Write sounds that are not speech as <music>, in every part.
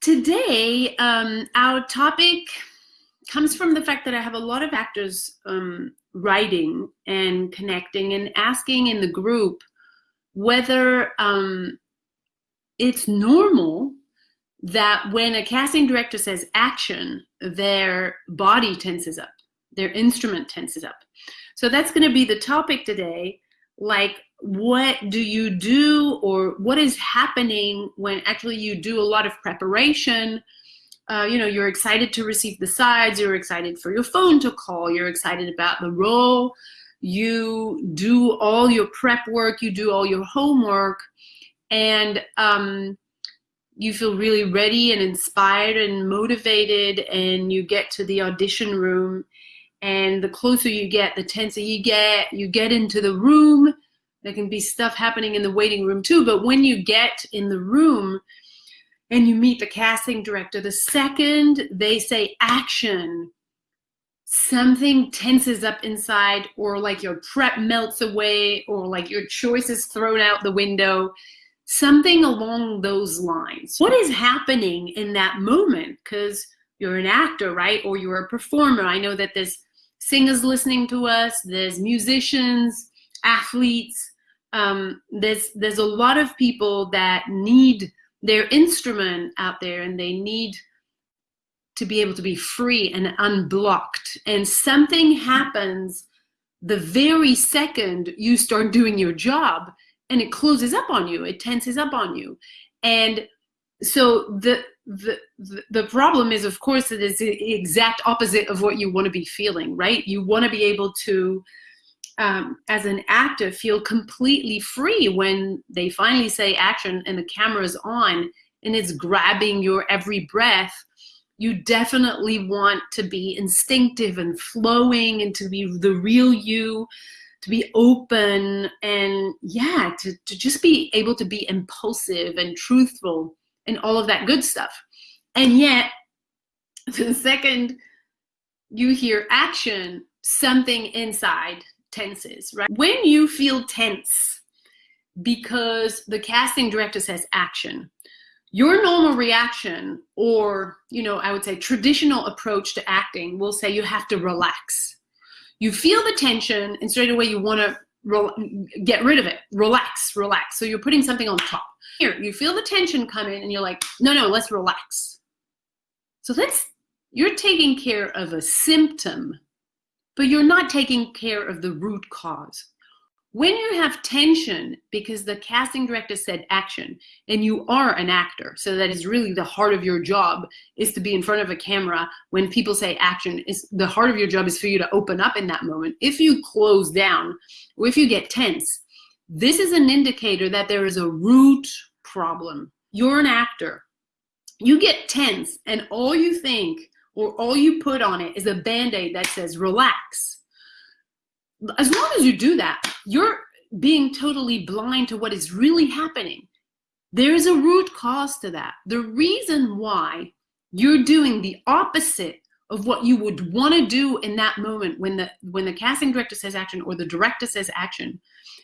today, um, our topic comes from the fact that I have a lot of actors um, writing and connecting and asking in the group whether um, it's normal that when a casting director says action, their body tenses up, their instrument tenses up. So that's going to be the topic today. Like, what do you do, or what is happening when actually you do a lot of preparation? Uh, you know, you're excited to receive the sides, you're excited for your phone to call, you're excited about the role, you do all your prep work, you do all your homework, and um, you feel really ready and inspired and motivated and you get to the audition room and the closer you get the tenser you get you get into the room there can be stuff happening in the waiting room too but when you get in the room and you meet the casting director the second they say action something tenses up inside or like your prep melts away or like your choice is thrown out the window something along those lines. What is happening in that moment? Because you're an actor, right? Or you're a performer. I know that there's singers listening to us, there's musicians, athletes. Um, there's there's a lot of people that need their instrument out there and they need to be able to be free and unblocked. And something happens the very second you start doing your job and it closes up on you it tenses up on you and so the the the problem is of course it is the exact opposite of what you want to be feeling right? You want to be able to um, as an actor feel completely free when they finally say action and the camera's on and it's grabbing your every breath. You definitely want to be instinctive and flowing and to be the real you to be open and yeah to, to just be able to be impulsive and truthful and all of that good stuff. And yet <laughs> the second you hear action something inside tenses right? When you feel tense because the casting director says action your normal reaction or you know i would say traditional approach to acting will say you have to relax. You feel the tension and straight away you want to get rid of it. Relax relax. So you're putting something on top here. You feel the tension come in and you're like no no let's relax. So that's you're taking care of a symptom but you're not taking care of the root cause. When you have tension because the casting director said action and you are an actor so that is really the heart of your job is to be in front of a camera when people say action is the heart of your job is for you to open up in that moment. If you close down or if you get tense this is an indicator that there is a root problem you're an actor you get tense and all you think or all you put on it is a band-aid that says relax as long as you do that, you're being totally blind to what is really happening. There is a root cause to that. The reason why you're doing the opposite of what you would want to do in that moment when the when the casting director says action or the director says action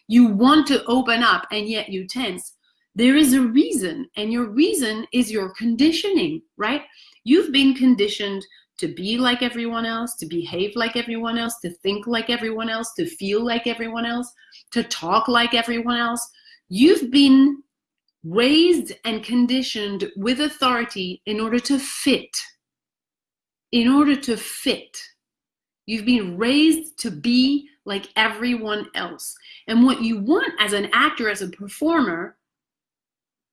you want to open up and yet you tense there is a reason and your reason is your conditioning right you've been conditioned to be like everyone else, to behave like everyone else, to think like everyone else, to feel like everyone else, to talk like everyone else. You've been raised and conditioned with authority in order to fit. In order to fit. You've been raised to be like everyone else. And what you want as an actor, as a performer,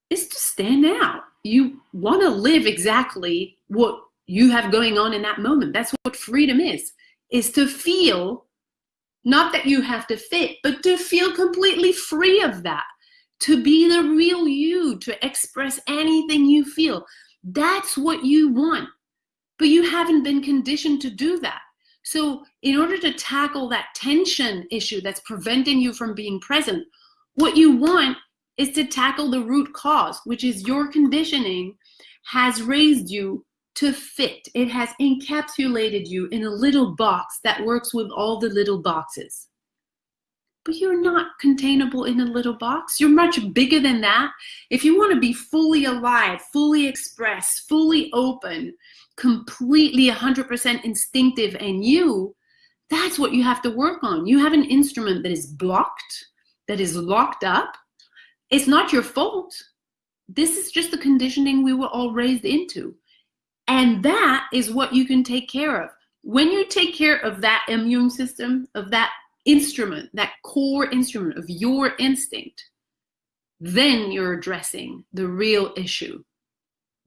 is to stand out. You want to live exactly what you have going on in that moment. That's what freedom is, is to feel, not that you have to fit, but to feel completely free of that, to be the real you, to express anything you feel. That's what you want. But you haven't been conditioned to do that. So, in order to tackle that tension issue that's preventing you from being present, what you want is to tackle the root cause, which is your conditioning has raised you to fit. It has encapsulated you in a little box that works with all the little boxes. but you're not containable in a little box. You're much bigger than that. If you want to be fully alive, fully expressed, fully open, completely 100% instinctive and you, that's what you have to work on. You have an instrument that is blocked, that is locked up. It's not your fault. This is just the conditioning we were all raised into. And that is what you can take care of. When you take care of that immune system, of that instrument, that core instrument of your instinct, then you're addressing the real issue,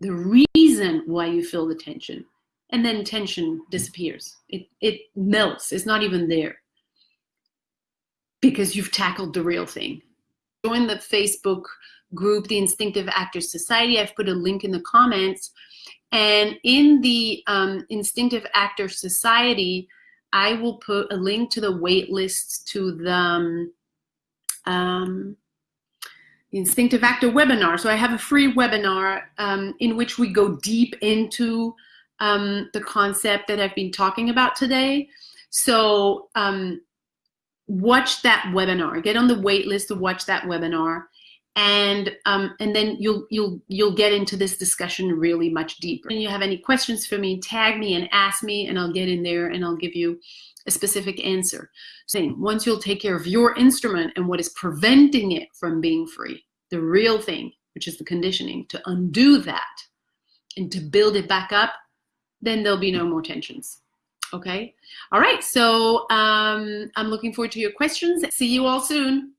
the reason why you feel the tension. And then tension disappears. It, it melts. It's not even there because you've tackled the real thing. Join the Facebook group, the Instinctive Actors Society. I've put a link in the comments. And in the um, Instinctive Actor Society, I will put a link to the wait lists to the um, um, Instinctive Actor webinar. So I have a free webinar um, in which we go deep into um, the concept that I've been talking about today. So um, watch that webinar. Get on the wait list to watch that webinar and um, and then you'll you'll you'll get into this discussion really much deeper. And you have any questions for me, tag me and ask me, and I'll get in there and I'll give you a specific answer. Saying once you'll take care of your instrument and what is preventing it from being free, the real thing, which is the conditioning, to undo that and to build it back up, then there'll be no more tensions. Okay. All right. So um, I'm looking forward to your questions. See you all soon.